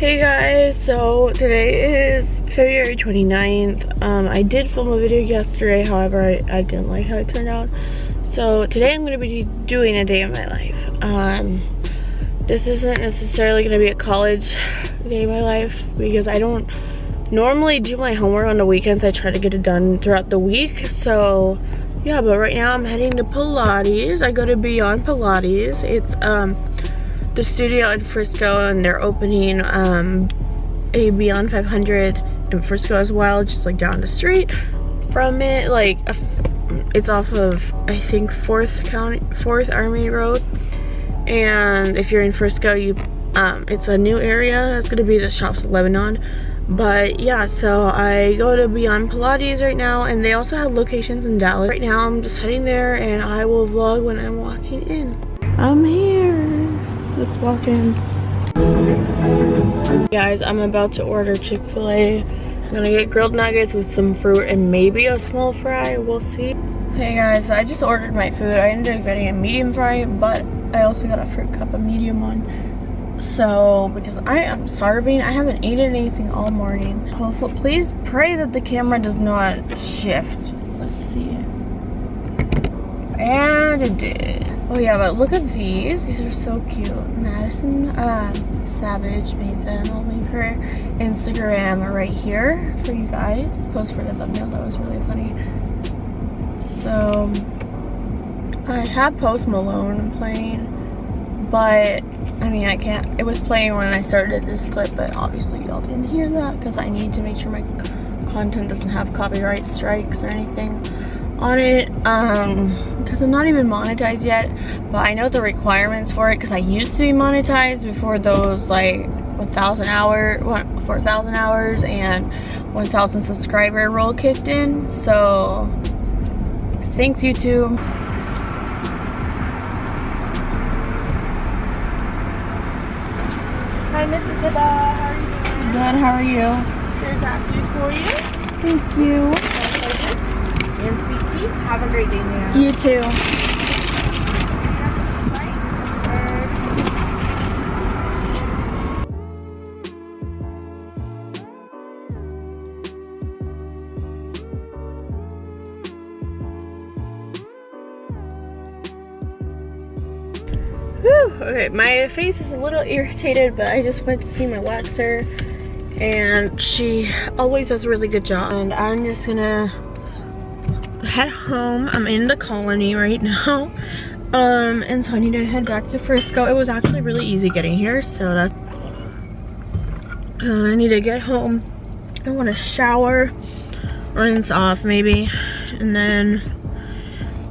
Hey guys, so today is February 29th. Um, I did film a video yesterday, however, I, I didn't like how it turned out. So today I'm going to be doing a day of my life. Um, this isn't necessarily going to be a college day of my life because I don't normally do my homework on the weekends. I try to get it done throughout the week. So yeah, but right now I'm heading to Pilates. I go to Beyond Pilates. It's um the studio in Frisco and they're opening um, a Beyond 500 in Frisco as well, just like down the street from it. Like it's off of I think 4th County, 4th Army Road. And if you're in Frisco, you um, it's a new area. It's gonna be the Shops of Lebanon. But yeah, so I go to Beyond Pilates right now and they also have locations in Dallas. Right now I'm just heading there and I will vlog when I'm walking in. I'm here. Let's walk in. Guys, I'm about to order Chick-fil-A. I'm gonna get grilled nuggets with some fruit and maybe a small fry. We'll see. Hey guys, so I just ordered my food. I ended up getting a medium fry, but I also got a fruit cup, a medium one. So, because I am starving, I haven't eaten anything all morning. Hopefully, please pray that the camera does not shift. Let's see. And it did. Oh yeah, but look at these. These are so cute. Madison um, Savage made them. I'll leave her Instagram right here for you guys. Post for the thumbnail. That was really funny. So I had Post Malone playing, but I mean I can't. It was playing when I started this clip, but obviously y'all didn't hear that because I need to make sure my content doesn't have copyright strikes or anything on it um because i'm not even monetized yet but i know the requirements for it because i used to be monetized before those like 1000 hour 4000 hours and 1000 subscriber rule kicked in so thanks youtube. Hi mrs Hiba. how are you? Doing good how are you? Here's food for you. Thank you and sweet tea. Have a great day, Mia. You too. Whew, okay, my face is a little irritated, but I just went to see my waxer and she always does a really good job. And I'm just gonna head home. I'm in the colony right now. Um, and so I need to head back to Frisco. It was actually really easy getting here, so that's uh, I need to get home. I want to shower, rinse off maybe, and then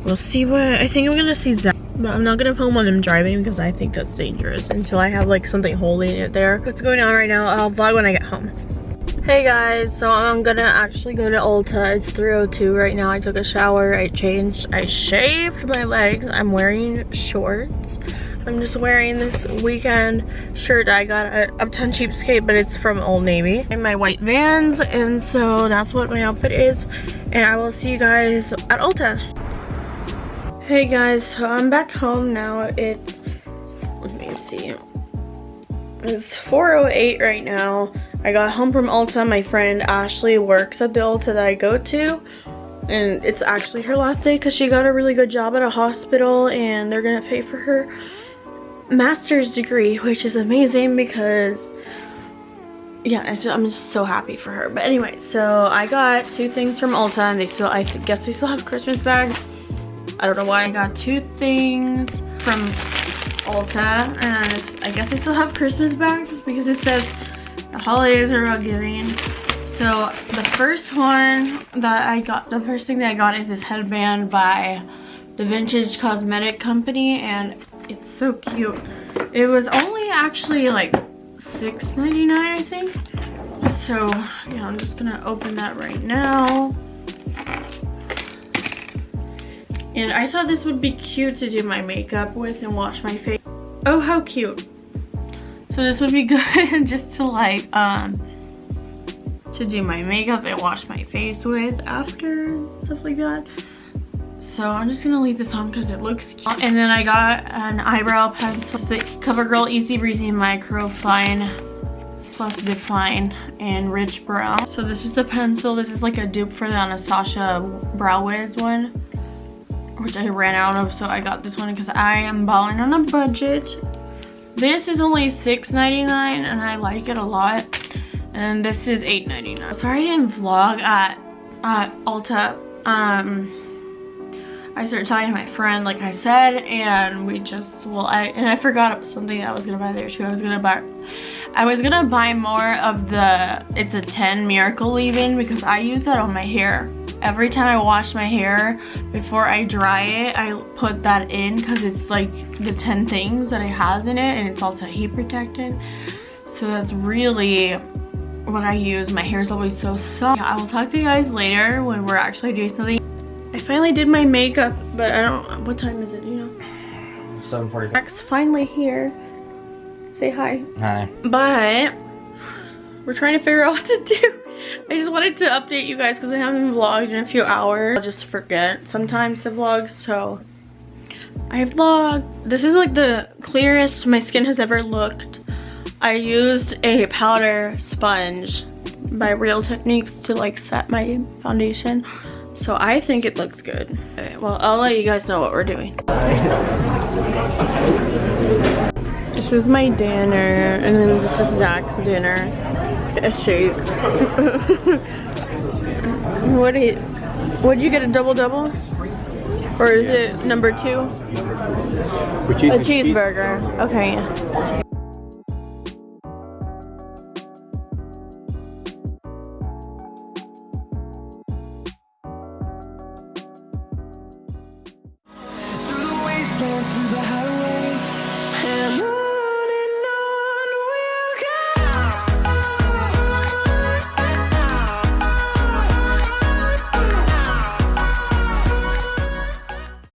we'll see what I think I'm gonna see Zach. But I'm not gonna film when I'm driving because I think that's dangerous until I have like something holding it there. What's going on right now? I'll vlog when I get home. Hey guys, so I'm gonna actually go to Ulta. It's 3.02 right now. I took a shower, I changed, I shaved my legs. I'm wearing shorts. I'm just wearing this weekend shirt I got at Uptown Cheapskate, but it's from Old Navy. And my white Vans, and so that's what my outfit is. And I will see you guys at Ulta. Hey guys, so I'm back home now. It's, let me see. It's 4.08 right now. I got home from Ulta. My friend Ashley works at the Ulta that I go to. And it's actually her last day because she got a really good job at a hospital and they're going to pay for her master's degree, which is amazing because, yeah, just, I'm just so happy for her. But anyway, so I got two things from Ulta and they still, I guess they still have Christmas bags. I don't know why I got two things from Ulta and I guess they still have Christmas bags because it says the holidays are about giving. So the first one that I got, the first thing that I got is this headband by the Vintage Cosmetic Company and it's so cute. It was only actually like $6.99 I think. So yeah, I'm just gonna open that right now. And I thought this would be cute to do my makeup with and wash my face. Oh, how cute. So this would be good just to like, um, to do my makeup and wash my face with after, stuff like that. So I'm just gonna leave this on because it looks cute. And then I got an eyebrow pencil. It's the CoverGirl Easy Breezy Micro Fine Plus Define in Rich Brown. So this is the pencil. This is like a dupe for the Anastasia Brow Wiz one, which I ran out of. So I got this one because I am balling on a budget. This is only $6.99 and I like it a lot. And this is $8.99. Sorry I didn't vlog at, at Ulta. Um, I started talking to my friend, like I said, and we just, well, I, and I forgot something I was gonna buy there too. I was gonna buy, I was gonna buy more of the, it's a 10 Miracle Leave-In because I use that on my hair. Every time I wash my hair, before I dry it, I put that in because it's like the 10 things that it has in it and it's also heat protected. So that's really what I use. My hair is always so soft. I will talk to you guys later when we're actually doing something. I finally did my makeup, but I don't, what time is it, you know? 7:45. Jack's finally here. Say hi. Hi. But, we're trying to figure out what to do. I just wanted to update you guys because I haven't vlogged in a few hours. I'll just forget sometimes to vlog, so I vlogged. This is like the clearest my skin has ever looked. I used a powder sponge by Real Techniques to like set my foundation. So I think it looks good. Okay, well, I'll let you guys know what we're doing. This was my dinner, and then this is Zach's dinner. A shake. what did would you get a double double? Or is it number two? A cheeseburger. Okay.